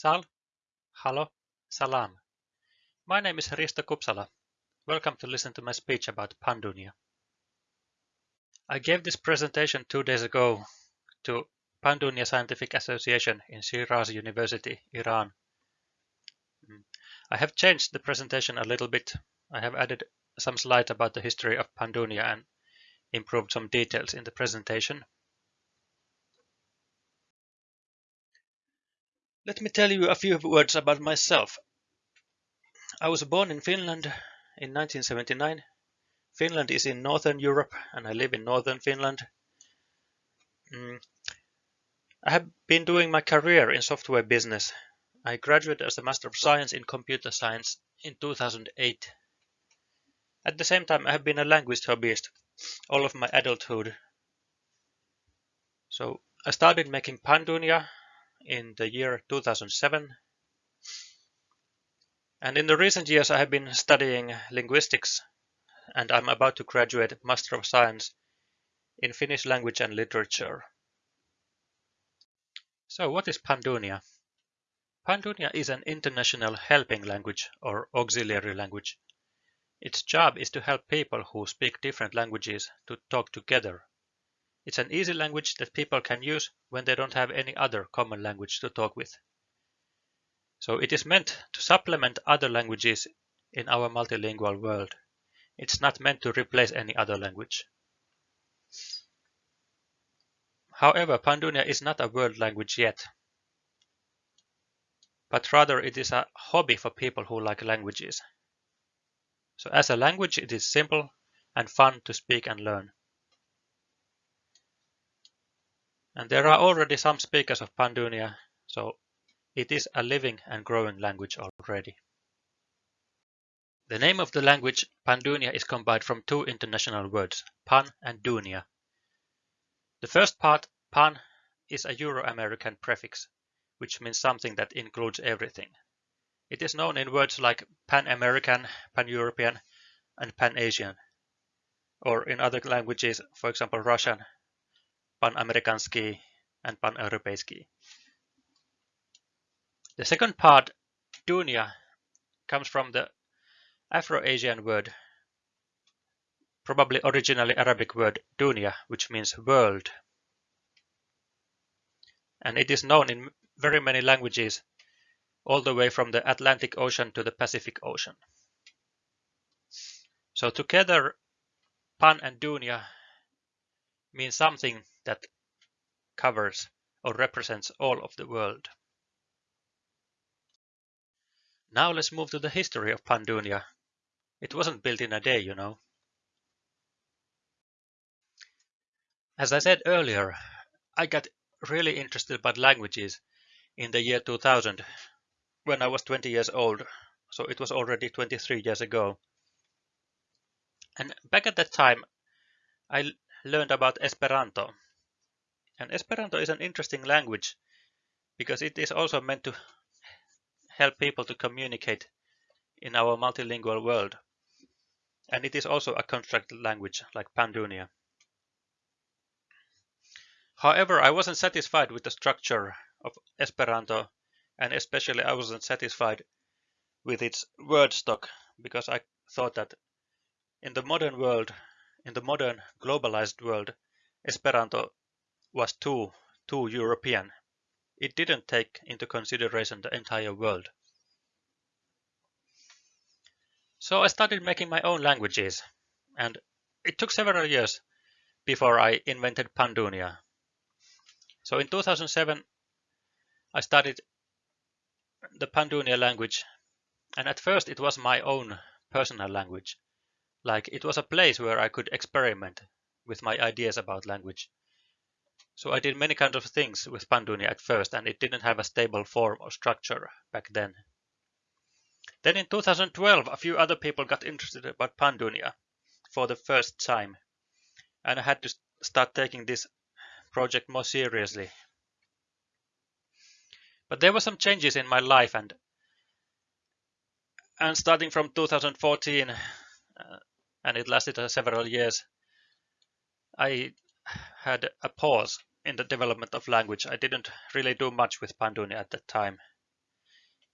Sal, Halo, Salam. My name is Risto Kupsala. Welcome to listen to my speech about Pandunia. I gave this presentation two days ago to Pandunia Scientific Association in Shiraz University, Iran. Mm. I have changed the presentation a little bit. I have added some slides about the history of Pandunia and improved some details in the presentation. Let me tell you a few words about myself. I was born in Finland in 1979. Finland is in Northern Europe and I live in Northern Finland. Mm. I have been doing my career in software business. I graduated as a Master of Science in Computer Science in 2008. At the same time, I have been a language hobbyist all of my adulthood. So I started making Pandunia in the year 2007. And in the recent years, I have been studying linguistics and I'm about to graduate Master of Science in Finnish language and literature. So what is Pandunia? Pandunia is an international helping language or auxiliary language. Its job is to help people who speak different languages to talk together it's an easy language that people can use when they don't have any other common language to talk with. So it is meant to supplement other languages in our multilingual world. It's not meant to replace any other language. However, Pandunia is not a world language yet, but rather it is a hobby for people who like languages. So as a language, it is simple and fun to speak and learn. And there are already some speakers of Pandunia, so it is a living and growing language already. The name of the language, Pandunia, is combined from two international words, Pan and Dunia. The first part, Pan, is a Euro-American prefix, which means something that includes everything. It is known in words like Pan-American, Pan-European, and Pan-Asian, or in other languages, for example Russian, Pan-Americanski and Pan-Europeiski. The second part, Dunia, comes from the Afro-Asian word, probably originally Arabic word dunya, which means world. And it is known in very many languages, all the way from the Atlantic Ocean to the Pacific Ocean. So together, Pan and Dunia mean something that covers or represents all of the world. Now let's move to the history of Pandunia. It wasn't built in a day, you know. As I said earlier, I got really interested about languages in the year 2000 when I was 20 years old, so it was already 23 years ago. And back at that time, I learned about Esperanto, and Esperanto is an interesting language because it is also meant to help people to communicate in our multilingual world. And it is also a constructed language like Pandunia. However, I wasn't satisfied with the structure of Esperanto and especially I wasn't satisfied with its word stock because I thought that in the modern world, in the modern globalized world, Esperanto was too, too European. It didn't take into consideration the entire world. So I started making my own languages, and it took several years before I invented Pandunia. So in 2007, I started the Pandunia language, and at first it was my own personal language. Like it was a place where I could experiment with my ideas about language. So I did many kinds of things with Pandunia at first and it didn't have a stable form or structure back then. Then in 2012 a few other people got interested about Pandunia for the first time and I had to start taking this project more seriously. But there were some changes in my life and and starting from 2014 uh, and it lasted uh, several years I had a pause in the development of language. I didn't really do much with Pandunia at that time.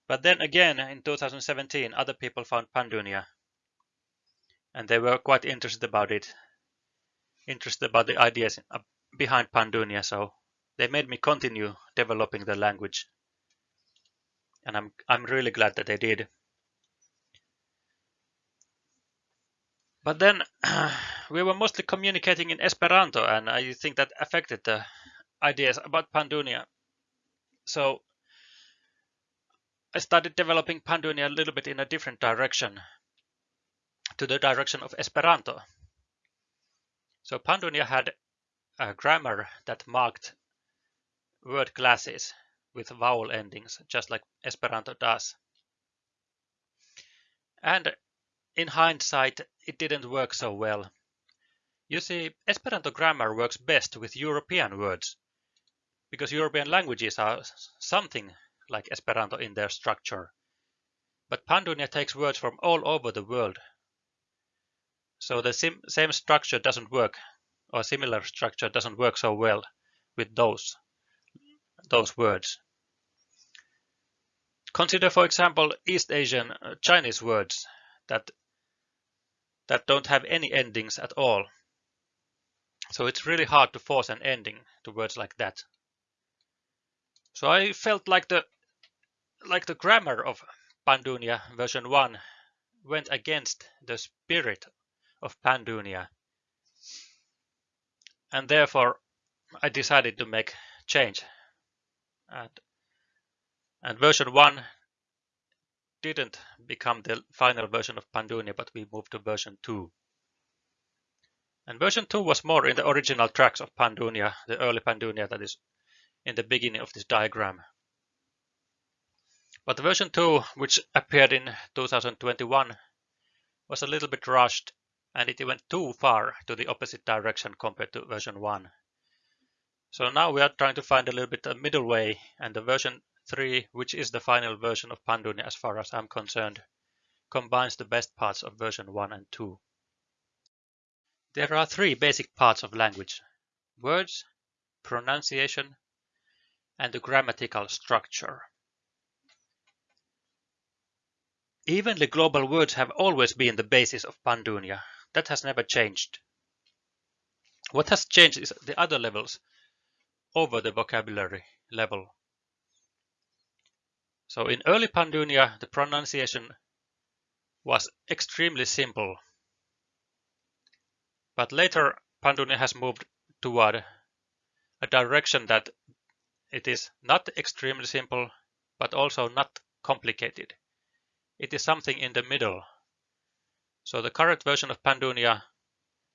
But then again, in 2017, other people found Pandunia, and they were quite interested about it, interested about the ideas behind Pandunia, so they made me continue developing the language. And I'm, I'm really glad that they did. But then we were mostly communicating in Esperanto, and I think that affected the ideas about Pandunia. So I started developing Pandunia a little bit in a different direction, to the direction of Esperanto. So Pandunia had a grammar that marked word classes with vowel endings, just like Esperanto does. And in hindsight, it didn't work so well. You see, Esperanto grammar works best with European words, because European languages are something like Esperanto in their structure. But Pandunia takes words from all over the world. So the same structure doesn't work, or similar structure doesn't work so well with those, those words. Consider, for example, East Asian uh, Chinese words that that don't have any endings at all. So it's really hard to force an ending to words like that. So I felt like the like the grammar of Pandunia version 1 went against the spirit of Pandunia. And therefore I decided to make change. And, and version 1 didn't become the final version of Pandunia, but we moved to version 2. And version 2 was more in the original tracks of Pandunia, the early Pandunia that is in the beginning of this diagram. But version 2, which appeared in 2021, was a little bit rushed and it went too far to the opposite direction compared to version 1. So now we are trying to find a little bit a middle way and the version 3, which is the final version of Pandunia as far as I'm concerned, combines the best parts of version 1 and 2. There are three basic parts of language. Words, pronunciation, and the grammatical structure. Evenly global words have always been the basis of Pandunia. That has never changed. What has changed is the other levels over the vocabulary level. So in early Pandunia, the pronunciation was extremely simple. But later, Pandunia has moved toward a direction that it is not extremely simple, but also not complicated. It is something in the middle. So the current version of Pandunia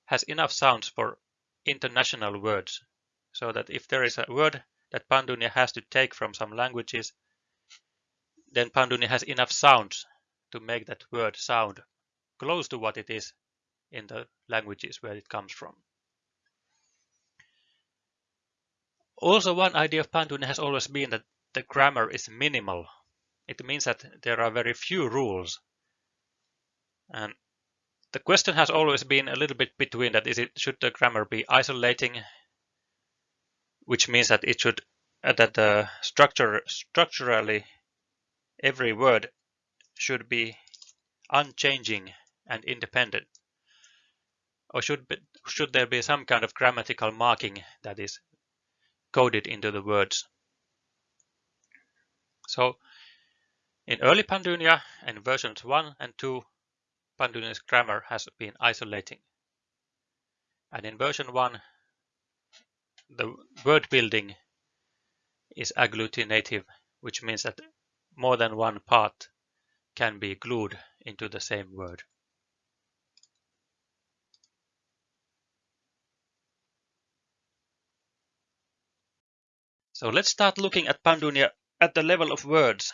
has enough sounds for international words, so that if there is a word that Pandunia has to take from some languages, then Pandunia has enough sounds to make that word sound close to what it is in the languages where it comes from. Also, one idea of Pandunia has always been that the grammar is minimal. It means that there are very few rules. And the question has always been a little bit between that is it should the grammar be isolating, which means that it should uh, that the structure structurally every word should be unchanging and independent? Or should, be, should there be some kind of grammatical marking that is coded into the words? So in early Pandunia and versions 1 and 2, Pandunia's grammar has been isolating. And in version 1, the word building is agglutinative, which means that more than one part can be glued into the same word. So let's start looking at Pandunia at the level of words.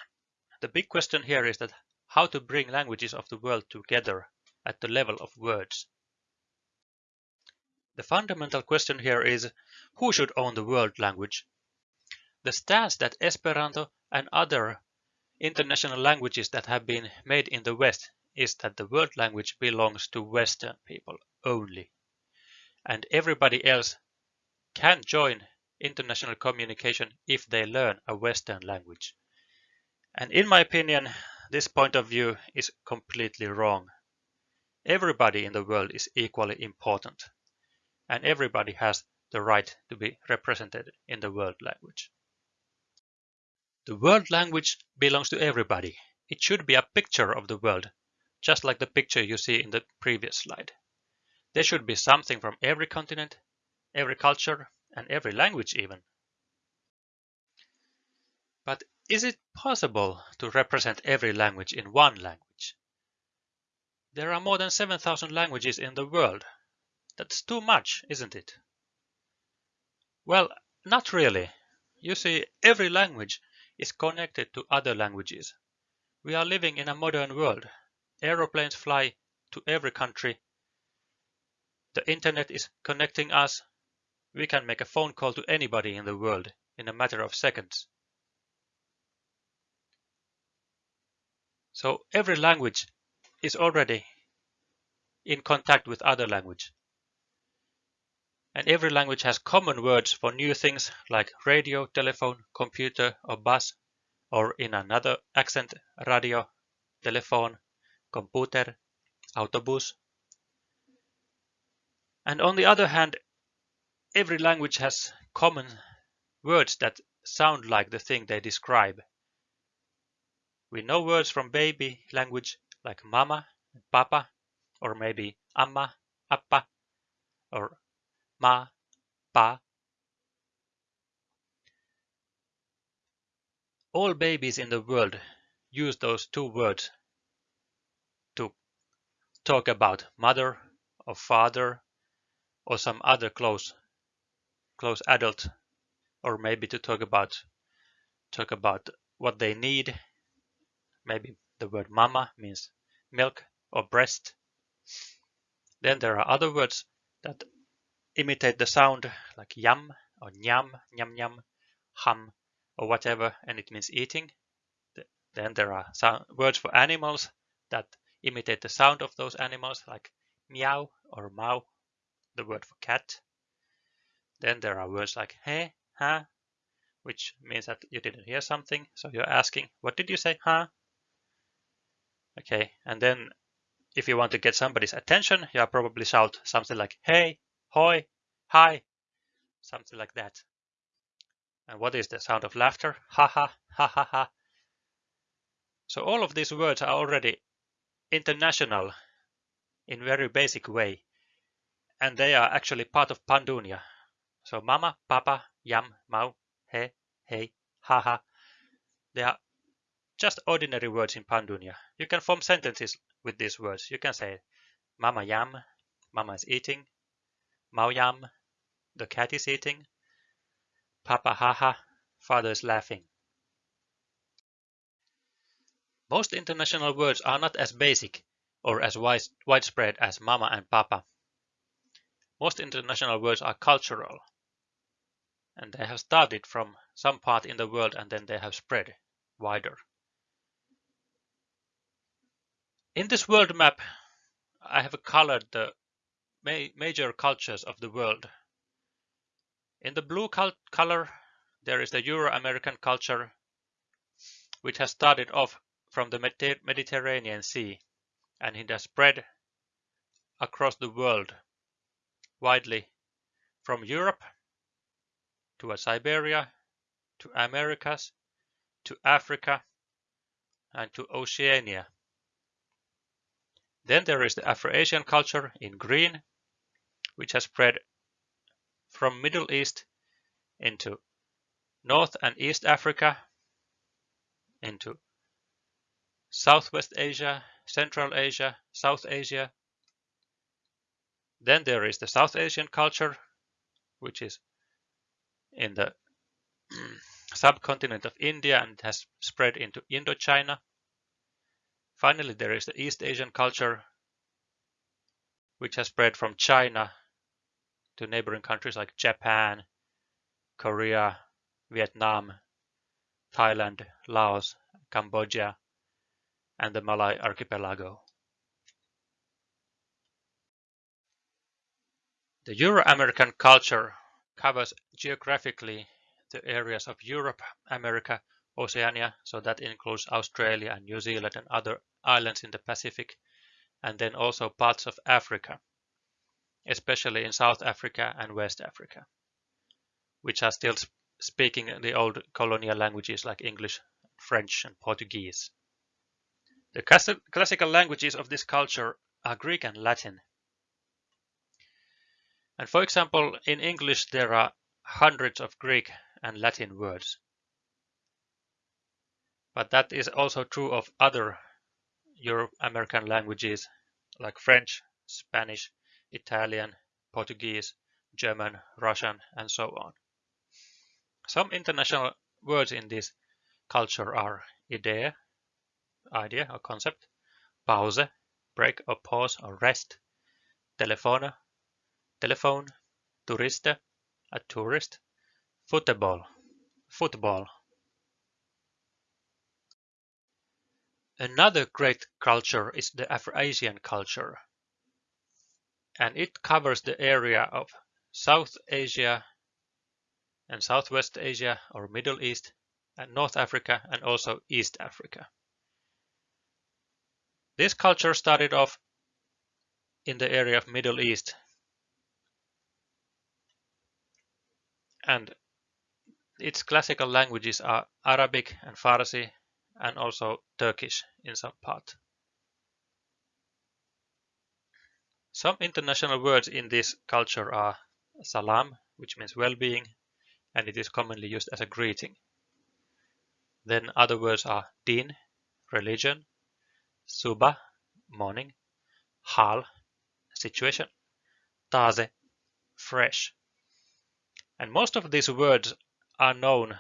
The big question here is that how to bring languages of the world together at the level of words. The fundamental question here is who should own the world language? The stance that Esperanto and other international languages that have been made in the West is that the world language belongs to Western people only. And everybody else can join international communication if they learn a Western language. And in my opinion, this point of view is completely wrong. Everybody in the world is equally important, and everybody has the right to be represented in the world language. The world language belongs to everybody. It should be a picture of the world, just like the picture you see in the previous slide. There should be something from every continent, every culture, and every language even. But is it possible to represent every language in one language? There are more than 7,000 languages in the world. That's too much, isn't it? Well, not really. You see, every language is connected to other languages. We are living in a modern world. Aeroplanes fly to every country. The internet is connecting us. We can make a phone call to anybody in the world in a matter of seconds. So every language is already in contact with other language. And every language has common words for new things like radio, telephone, computer, or bus, or in another accent, radio, telephone, computer, autobus. And on the other hand, every language has common words that sound like the thing they describe. We know words from baby language like mama, papa, or maybe amma, appa, or ma, pa. All babies in the world use those two words to talk about mother or father or some other close close adult or maybe to talk about talk about what they need. Maybe the word mama means milk or breast. Then there are other words that imitate the sound like yum or nyam, nyam nyam, hum or whatever, and it means eating. Then there are sound, words for animals that imitate the sound of those animals like meow or mau, the word for cat. Then there are words like he, ha, which means that you didn't hear something, so you're asking, what did you say, huh? Okay, and then if you want to get somebody's attention, you probably shout something like hey, hoi, hi, something like that. And what is the sound of laughter? Ha ha, ha ha ha. So all of these words are already international in very basic way. And they are actually part of Pandunia. So mama, papa, yam, mau, he, hey, ha ha. They are just ordinary words in Pandunia. You can form sentences with these words. You can say mama yam, mama is eating, Maoyam, the cat is eating. Papa haha, father is laughing. Most international words are not as basic or as widespread as mama and papa. Most international words are cultural and they have started from some part in the world and then they have spread wider. In this world map, I have colored the major cultures of the world. In the blue color, there is the Euro-American culture, which has started off from the Mediterranean Sea, and it has spread across the world widely from Europe to Siberia, to Americas, to Africa, and to Oceania. Then there is the Afro-Asian culture in green, which has spread from Middle East into North and East Africa, into Southwest Asia, Central Asia, South Asia. Then there is the South Asian culture, which is in the subcontinent of India and has spread into Indochina. Finally, there is the East Asian culture, which has spread from China to neighboring countries like Japan, Korea, Vietnam, Thailand, Laos, Cambodia, and the Malay archipelago. The Euro-American culture covers geographically the areas of Europe, America, Oceania, so that includes Australia and New Zealand and other islands in the Pacific, and then also parts of Africa, especially in South Africa and West Africa, which are still speaking the old colonial languages like English, French, and Portuguese. The classical languages of this culture are Greek and Latin. And for example, in English there are hundreds of Greek and Latin words. But that is also true of other Euro American languages like French, Spanish, Italian, Portuguese, German, Russian, and so on. Some international words in this culture are idea, idea or concept, pause, break or pause or rest, telephone, telephone, turiste, a tourist, football, football. Another great culture is the Afro-Asian culture, and it covers the area of South Asia and Southwest Asia or Middle East and North Africa and also East Africa. This culture started off in the area of Middle East and its classical languages are Arabic and Farsi and also Turkish in some part. Some international words in this culture are salam, which means well-being, and it is commonly used as a greeting. Then other words are din, religion, suba, morning, hal, situation, taze, fresh. And most of these words are known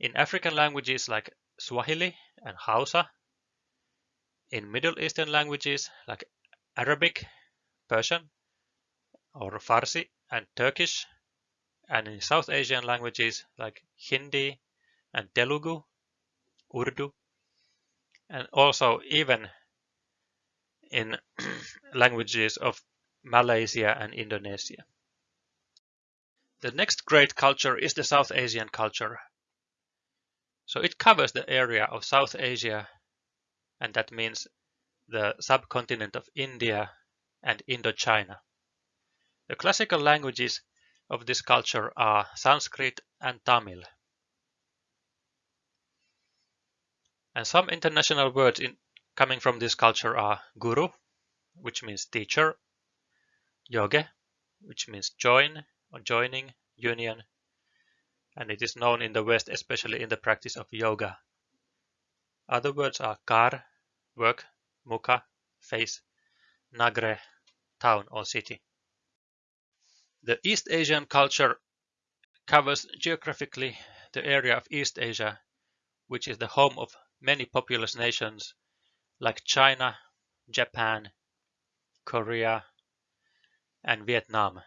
in African languages like Swahili and Hausa, in Middle Eastern languages like Arabic, Persian, or Farsi and Turkish, and in South Asian languages like Hindi and Telugu, Urdu, and also even in languages of Malaysia and Indonesia. The next great culture is the South Asian culture. So it covers the area of South Asia, and that means the subcontinent of India and Indochina. The classical languages of this culture are Sanskrit and Tamil. And some international words in, coming from this culture are guru, which means teacher, yoga, which means join or joining, union, and it is known in the West especially in the practice of yoga. Other words are kar, work, mukha, face, nagre, town or city. The East Asian culture covers geographically the area of East Asia, which is the home of many populous nations like China, Japan, Korea, and Vietnam.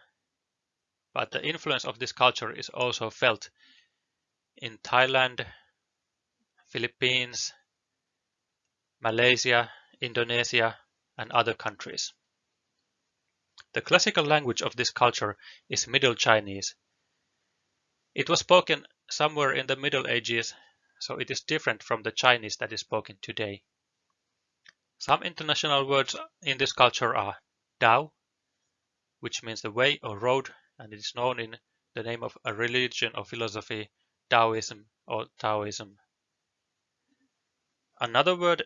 But the influence of this culture is also felt in Thailand, Philippines, Malaysia, Indonesia, and other countries. The classical language of this culture is Middle Chinese. It was spoken somewhere in the Middle Ages, so it is different from the Chinese that is spoken today. Some international words in this culture are Dao, which means the way or road, and it is known in the name of a religion or philosophy, Daoism or Taoism. Another word,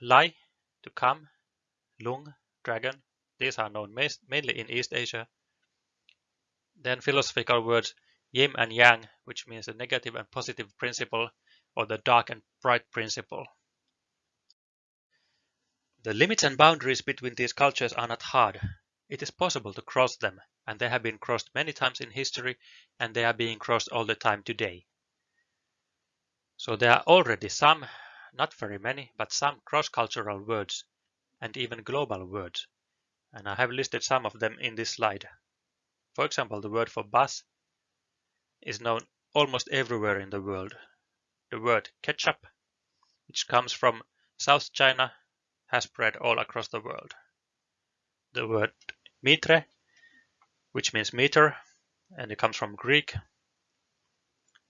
Lai, to come, Lung, dragon, these are known mainly in East Asia. Then philosophical words yin and yang, which means the negative and positive principle, or the dark and bright principle. The limits and boundaries between these cultures are not hard. It is possible to cross them, and they have been crossed many times in history, and they are being crossed all the time today. So there are already some, not very many, but some cross-cultural words, and even global words and I have listed some of them in this slide. For example, the word for bus is known almost everywhere in the world. The word ketchup, which comes from South China, has spread all across the world. The word mitre, which means meter, and it comes from Greek,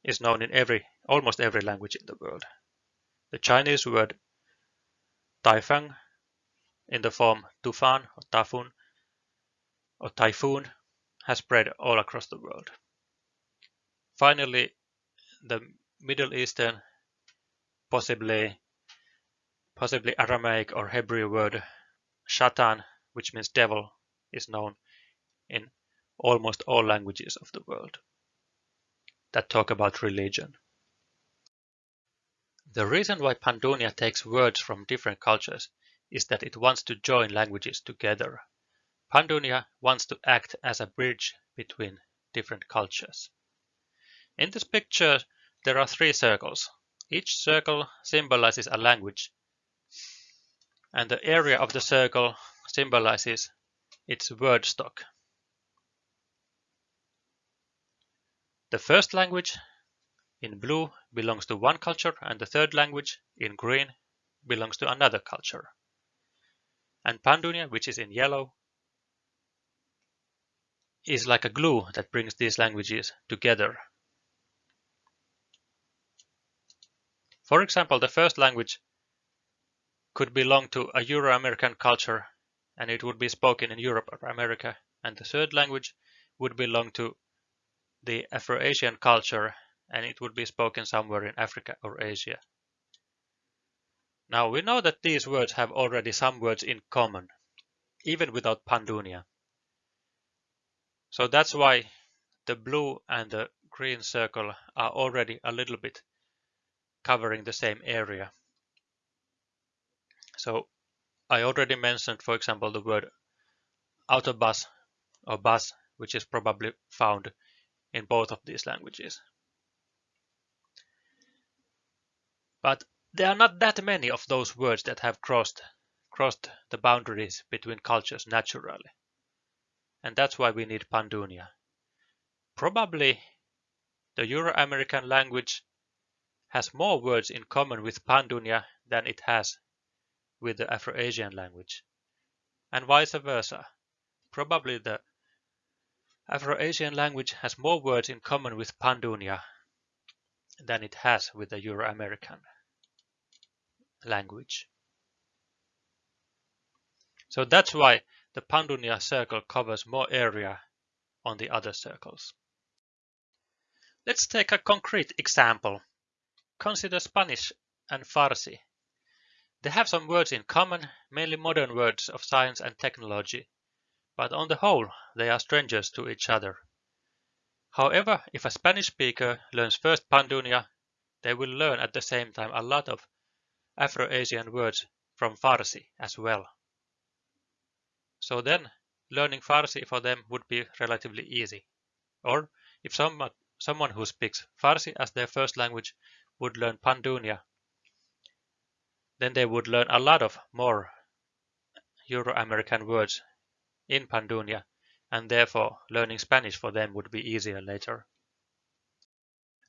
is known in every almost every language in the world. The Chinese word taifang in the form tufan or tafun or typhoon has spread all across the world. Finally, the Middle Eastern, possibly possibly Aramaic or Hebrew word shatan, which means devil, is known in almost all languages of the world that talk about religion. The reason why Pandunia takes words from different cultures is that it wants to join languages together. Pandunia wants to act as a bridge between different cultures. In this picture, there are three circles. Each circle symbolizes a language, and the area of the circle symbolizes its word stock. The first language in blue belongs to one culture and the third language in green belongs to another culture. And Pandunia, which is in yellow, is like a glue that brings these languages together. For example, the first language could belong to a Euro-American culture and it would be spoken in Europe or America, and the third language would belong to the Afro-Asian culture and it would be spoken somewhere in Africa or Asia. Now we know that these words have already some words in common, even without Pandunia. So that's why the blue and the green circle are already a little bit covering the same area. So I already mentioned, for example, the word autobus or bus, which is probably found in both of these languages. But there are not that many of those words that have crossed crossed the boundaries between cultures naturally. And that's why we need Pandunia. Probably the Euro-American language has more words in common with Pandunia than it has with the Afro-Asian language, and vice versa. Probably the Afro-Asian language has more words in common with Pandunia than it has with the Euro-American language. So that's why the Pandunia circle covers more area on the other circles. Let's take a concrete example. Consider Spanish and Farsi. They have some words in common, mainly modern words of science and technology, but on the whole they are strangers to each other. However, if a Spanish speaker learns first Pandunia, they will learn at the same time a lot of Afro-Asian words from Farsi as well. So then learning Farsi for them would be relatively easy. Or if someone, someone who speaks Farsi as their first language would learn Pandunia, then they would learn a lot of more Euro-American words in Pandunia, and therefore learning Spanish for them would be easier later.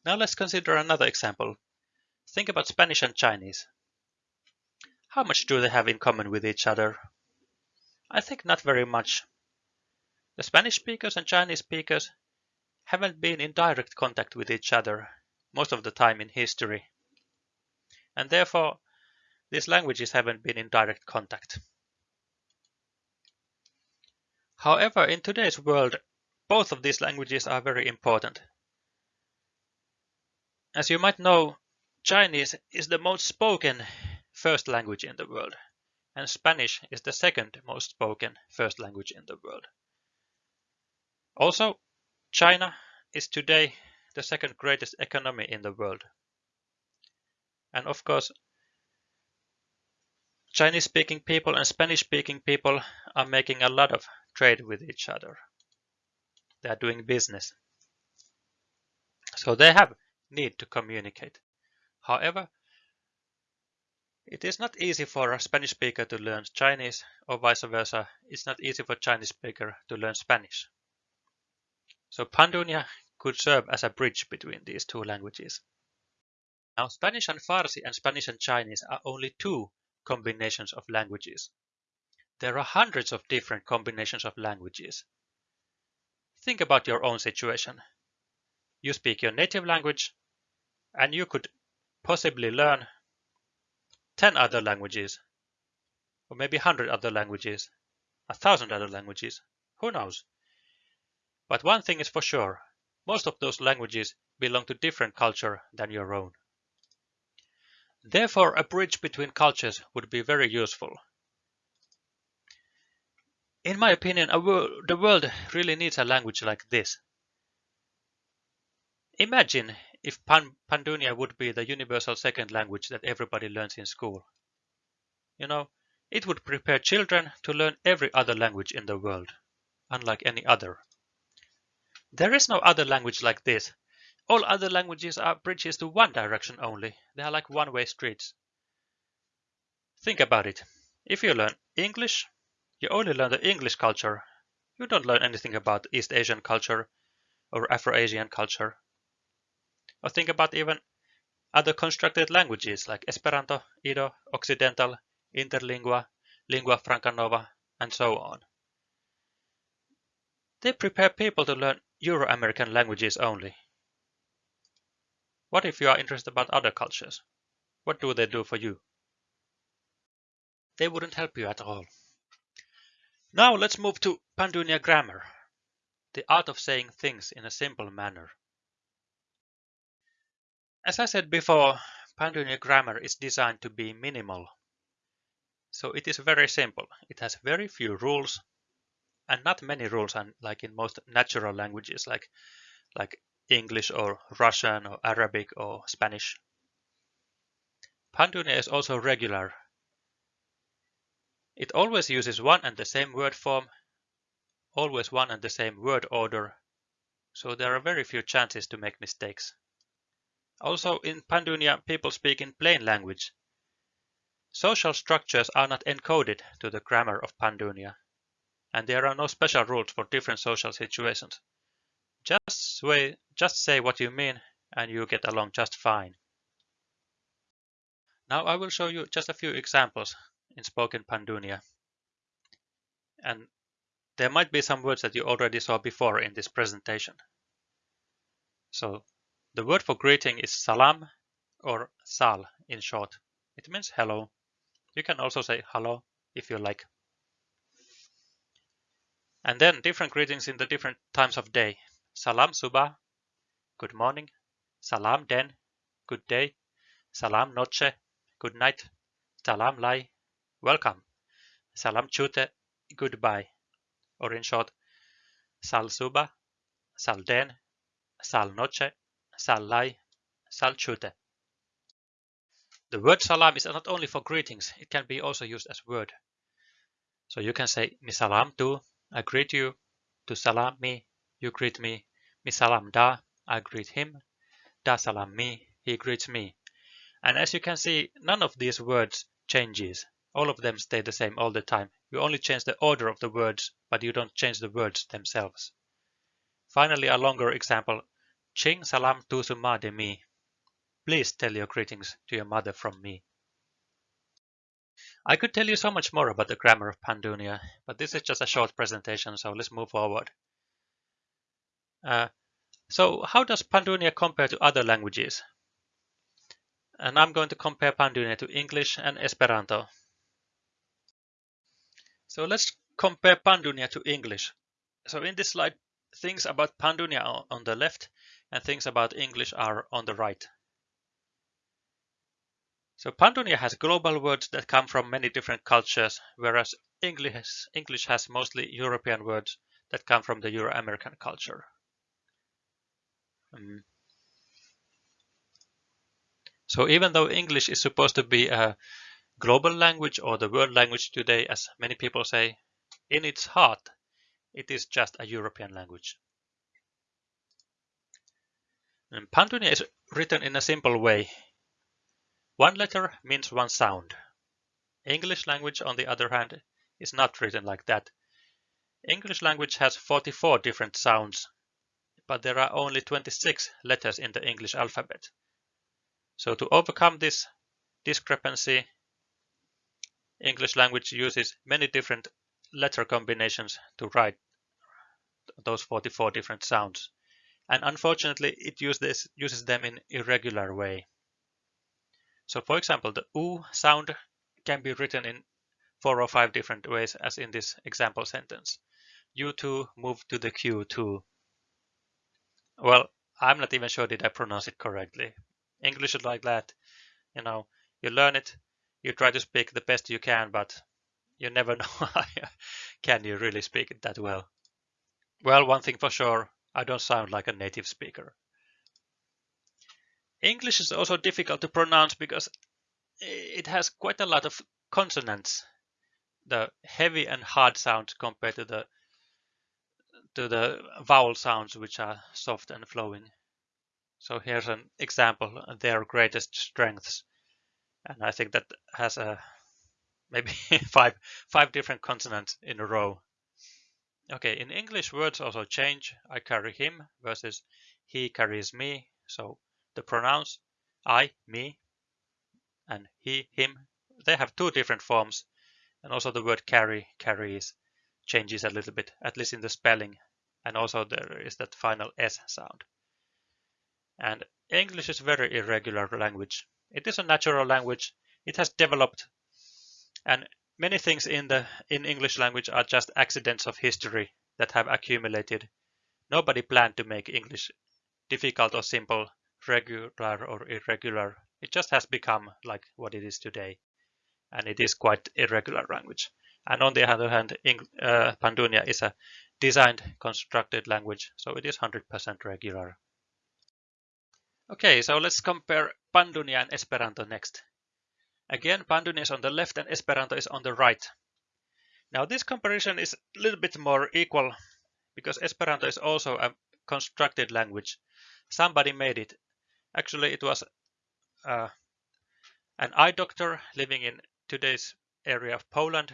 Now let's consider another example. Think about Spanish and Chinese. How much do they have in common with each other? I think not very much. The Spanish speakers and Chinese speakers haven't been in direct contact with each other most of the time in history. And therefore, these languages haven't been in direct contact. However, in today's world, both of these languages are very important. As you might know, Chinese is the most spoken first language in the world, and Spanish is the second most spoken first language in the world. Also, China is today the second greatest economy in the world. And of course, Chinese speaking people and Spanish speaking people are making a lot of trade with each other. They are doing business. So they have need to communicate. However, it is not easy for a Spanish speaker to learn Chinese or vice versa. It's not easy for a Chinese speaker to learn Spanish. So Pandunia could serve as a bridge between these two languages. Now Spanish and Farsi and Spanish and Chinese are only two combinations of languages. There are hundreds of different combinations of languages. Think about your own situation. You speak your native language and you could possibly learn 10 other languages, or maybe 100 other languages, a thousand other languages, who knows? But one thing is for sure, most of those languages belong to different culture than your own. Therefore, a bridge between cultures would be very useful. In my opinion, wor the world really needs a language like this. Imagine if Pan Pandunia would be the universal second language that everybody learns in school. You know, it would prepare children to learn every other language in the world, unlike any other. There is no other language like this. All other languages are bridges to one direction only. They are like one-way streets. Think about it. If you learn English, you only learn the English culture. You don't learn anything about East Asian culture or Afro-Asian culture. Or think about even other constructed languages like Esperanto, Ido, Occidental, Interlingua, Lingua Franca Nova, and so on. They prepare people to learn Euro-American languages only. What if you are interested about other cultures? What do they do for you? They wouldn't help you at all. Now let's move to Pandunia grammar, the art of saying things in a simple manner. As I said before, Pandunia grammar is designed to be minimal. So it is very simple. It has very few rules and not many rules like in most natural languages like like English or Russian or Arabic or Spanish. Pandunia is also regular. It always uses one and the same word form, always one and the same word order, so there are very few chances to make mistakes. Also in Pandunia people speak in plain language. Social structures are not encoded to the grammar of Pandunia and there are no special rules for different social situations. Just say, just say what you mean and you get along just fine. Now I will show you just a few examples in spoken Pandunia. And there might be some words that you already saw before in this presentation. So the word for greeting is salam or sal in short. It means hello. You can also say hello if you like. And then different greetings in the different times of day. Salam subah, good morning. Salam den, good day. Salam noche, good night. Salam lai, welcome. Salam chute, goodbye. Or in short, sal subah, sal den, sal noche, sal lai, sal chute. The word salam is not only for greetings, it can be also used as word. So you can say mi salam tu, I greet you. To salam me, you greet me. Mi salam da, I greet him. Da salam me, he greets me. And as you can see, none of these words changes. All of them stay the same all the time. You only change the order of the words, but you don't change the words themselves. Finally, a longer example. Ching salam tu suma de mi. Please tell your greetings to your mother from me. I could tell you so much more about the grammar of Pandunia, but this is just a short presentation, so let's move forward. Uh, so how does Pandunia compare to other languages? And I'm going to compare Pandunia to English and Esperanto. So let's compare Pandunia to English. So in this slide, things about Pandunia on the left and things about English are on the right. So Pandunia has global words that come from many different cultures, whereas English, English has mostly European words that come from the Euro-American culture. Um, so even though English is supposed to be a global language or the world language today, as many people say, in its heart, it is just a European language. Mm, and Pandunia is written in a simple way. One letter means one sound. English language, on the other hand, is not written like that. English language has 44 different sounds, but there are only 26 letters in the English alphabet. So to overcome this discrepancy, English language uses many different letter combinations to write those 44 different sounds. And unfortunately it uses, uses them in irregular way. So for example, the oo sound can be written in four or five different ways as in this example sentence. U2 move to the Q2. Well, I'm not even sure did I pronounce it correctly. English is like that. You know, you learn it, you try to speak the best you can, but you never know can you really speak it that well. Well, one thing for sure, I don't sound like a native speaker. English is also difficult to pronounce because it has quite a lot of consonants, the heavy and hard sounds compared to the to the vowel sounds which are soft and flowing. So here's an example, their greatest strengths. And I think that has a maybe five five different consonants in a row. Okay, in English words also change. I carry him versus he carries me. So the pronouns I, me, and he, him, they have two different forms. And also the word carry, carries, changes a little bit, at least in the spelling. And also there is that final S sound. And English is very irregular language. It is a natural language. It has developed and many things in the in English language are just accidents of history that have accumulated. Nobody planned to make English difficult or simple, regular or irregular. It just has become like what it is today. And it is quite irregular language. And on the other hand, uh, Pandunia is a designed, constructed language, so it is 100% regular. Okay, so let's compare Pandunia and Esperanto next. Again, Pandunia is on the left and Esperanto is on the right. Now this comparison is a little bit more equal because Esperanto is also a constructed language. Somebody made it. Actually, it was uh, an eye doctor living in today's area of Poland.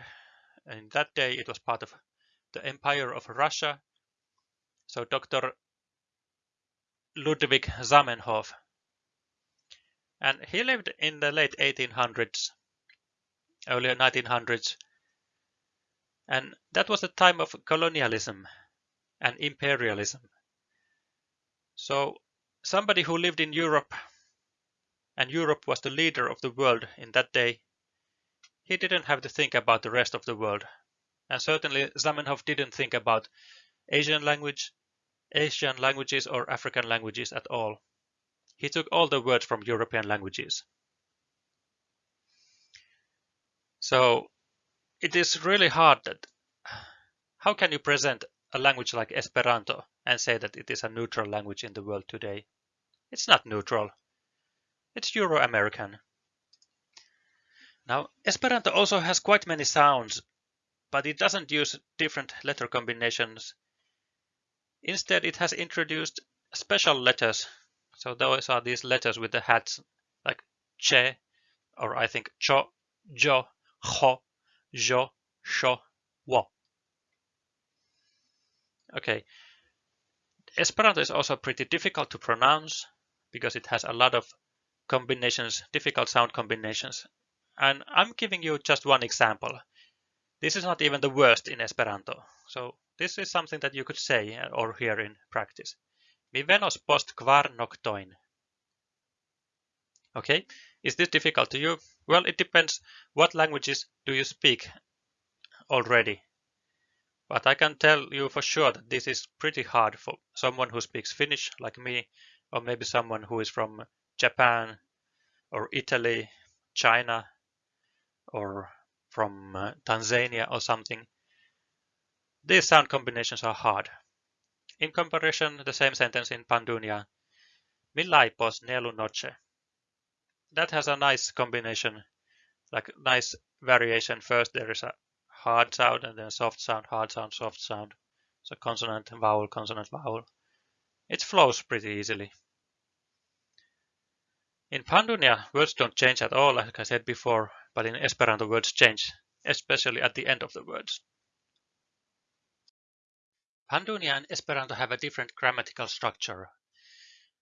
In that day, it was part of the Empire of Russia. So Dr. Ludwig Zamenhof and he lived in the late 1800s, early 1900s. And that was the time of colonialism and imperialism. So somebody who lived in Europe, and Europe was the leader of the world in that day, he didn't have to think about the rest of the world. And certainly Zamenhof didn't think about Asian language, Asian languages or African languages at all. He took all the words from European languages. So it is really hard that how can you present a language like Esperanto and say that it is a neutral language in the world today? It's not neutral. It's Euro-American. Now, Esperanto also has quite many sounds, but it doesn't use different letter combinations. Instead, it has introduced special letters so those are these letters with the hats like che, or I think cho, jo, ho, jo, sho, wo. Okay. Esperanto is also pretty difficult to pronounce because it has a lot of combinations, difficult sound combinations. And I'm giving you just one example. This is not even the worst in Esperanto. So this is something that you could say or hear in practice. Mi venos post kvar noktoin. Okay, is this difficult to you? Well, it depends what languages do you speak already. But I can tell you for sure that this is pretty hard for someone who speaks Finnish like me, or maybe someone who is from Japan or Italy, China, or from uh, Tanzania or something. These sound combinations are hard. In comparison, the same sentence in Pandunia, Millaipos nelu noche. That has a nice combination, like nice variation. First there is a hard sound and then soft sound, hard sound, soft sound. So consonant, vowel, consonant, vowel. It flows pretty easily. In Pandunia, words don't change at all, like I said before, but in Esperanto words change, especially at the end of the words. Pandunia and Esperanto have a different grammatical structure.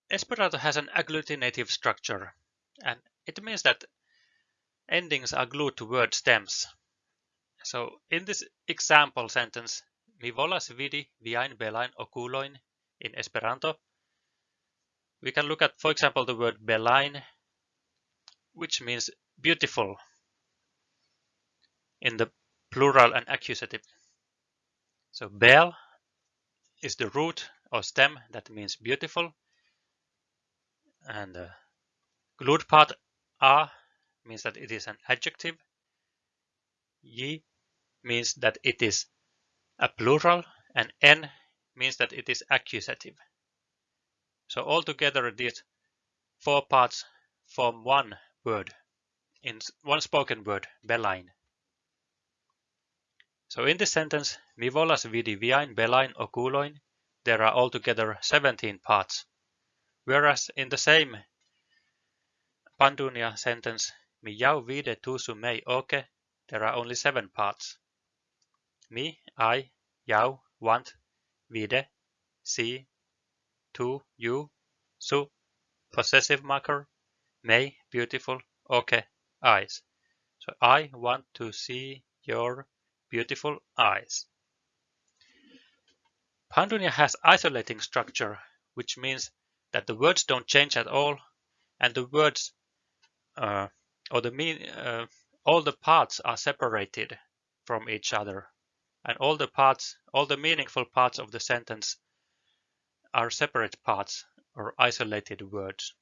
Esperanto has an agglutinative structure, and it means that endings are glued to word stems. So in this example sentence, mi volas vidi viajn belajn okulojn in Esperanto, we can look at, for example, the word belajn, which means beautiful in the plural and accusative. So Bel is the root or stem that means beautiful. And uh, the glued part a means that it is an adjective. Ye means that it is a plural and n means that it is accusative. So altogether these four parts form one word, in one spoken word, belajn. So in this sentence, mi volas vidi viajn belajn okulojn, there are altogether 17 parts. Whereas in the same Pandunia sentence, mi jau vide tusu mei oke, there are only seven parts. Mi, I, jau, want, vide, see, tu, you, su, possessive marker, mei, beautiful, oke, eyes. So I want to see your beautiful eyes. Pandunia has isolating structure, which means that the words don't change at all, and the words uh, or the mean uh, all the parts are separated from each other, and all the parts, all the meaningful parts of the sentence are separate parts or isolated words.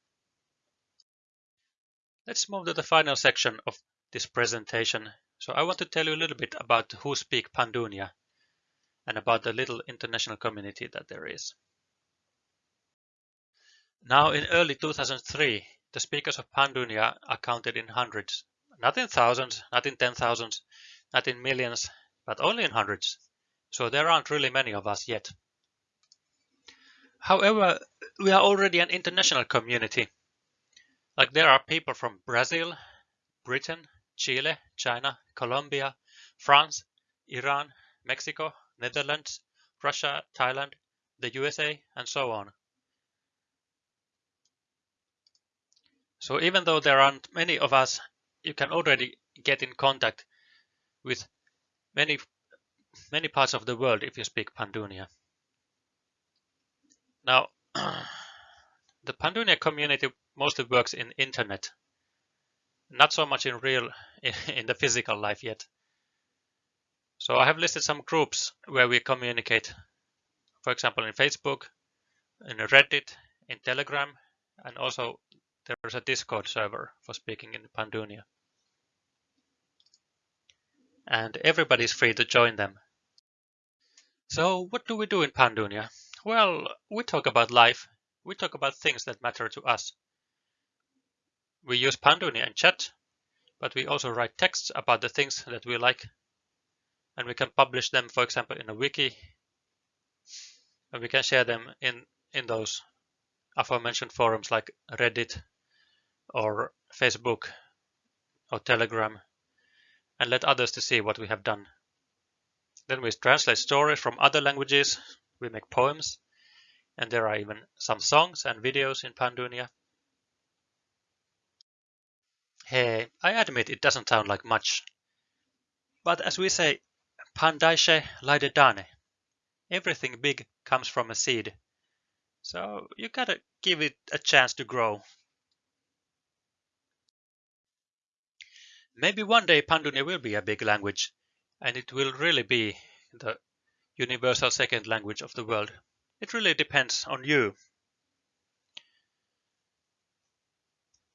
Let's move to the final section of this presentation. So I want to tell you a little bit about who speak Pandunia and about the little international community that there is. Now in early 2003, the speakers of Pandunia are counted in hundreds, not in thousands, not in ten thousands, not in millions, but only in hundreds. So there aren't really many of us yet. However, we are already an international community. Like there are people from Brazil, Britain, Chile, China, Colombia, France, Iran, Mexico, Netherlands, Russia, Thailand, the USA, and so on. So even though there aren't many of us, you can already get in contact with many many parts of the world if you speak Pandunia. Now, the Pandunia community mostly works in internet, not so much in real in the physical life yet. So I have listed some groups where we communicate, for example, in Facebook, in Reddit, in Telegram, and also there's a Discord server for speaking in Pandunia. And everybody is free to join them. So what do we do in Pandunia? Well, we talk about life. We talk about things that matter to us. We use Pandunia and chat, but we also write texts about the things that we like and we can publish them, for example, in a wiki. And we can share them in, in those aforementioned forums like Reddit or Facebook or Telegram and let others to see what we have done. Then we translate stories from other languages, we make poems, and there are even some songs and videos in Pandunia. Hey, I admit it doesn't sound like much. But as we say Pandaishe Laidedane. Everything big comes from a seed. So you gotta give it a chance to grow. Maybe one day Pandunia will be a big language and it will really be the universal second language of the world. It really depends on you.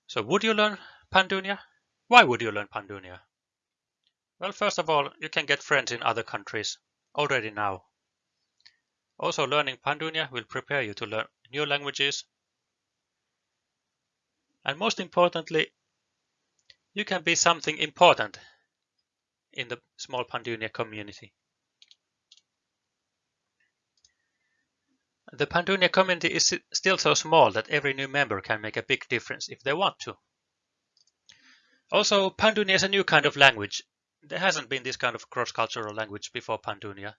So would you learn Pandunia? Why would you learn Pandunia? Well, first of all, you can get friends in other countries already now. Also, learning Pandunia will prepare you to learn new languages. And most importantly, you can be something important in the small Pandunia community. The Pandunia community is still so small that every new member can make a big difference if they want to. Also, Pandunia is a new kind of language there hasn't been this kind of cross-cultural language before Pandunia.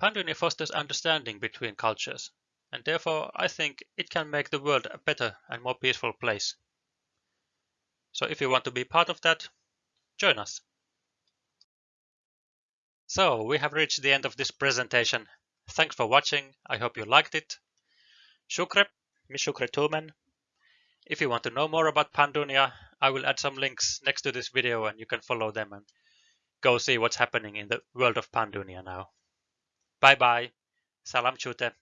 Pandunia fosters understanding between cultures, and therefore I think it can make the world a better and more peaceful place. So if you want to be part of that, join us. So we have reached the end of this presentation. Thanks for watching. I hope you liked it. Shukre, Mishukretumen. If you want to know more about Pandunia, I will add some links next to this video and you can follow them and go see what's happening in the world of Pandunia now. Bye bye. Salam chute.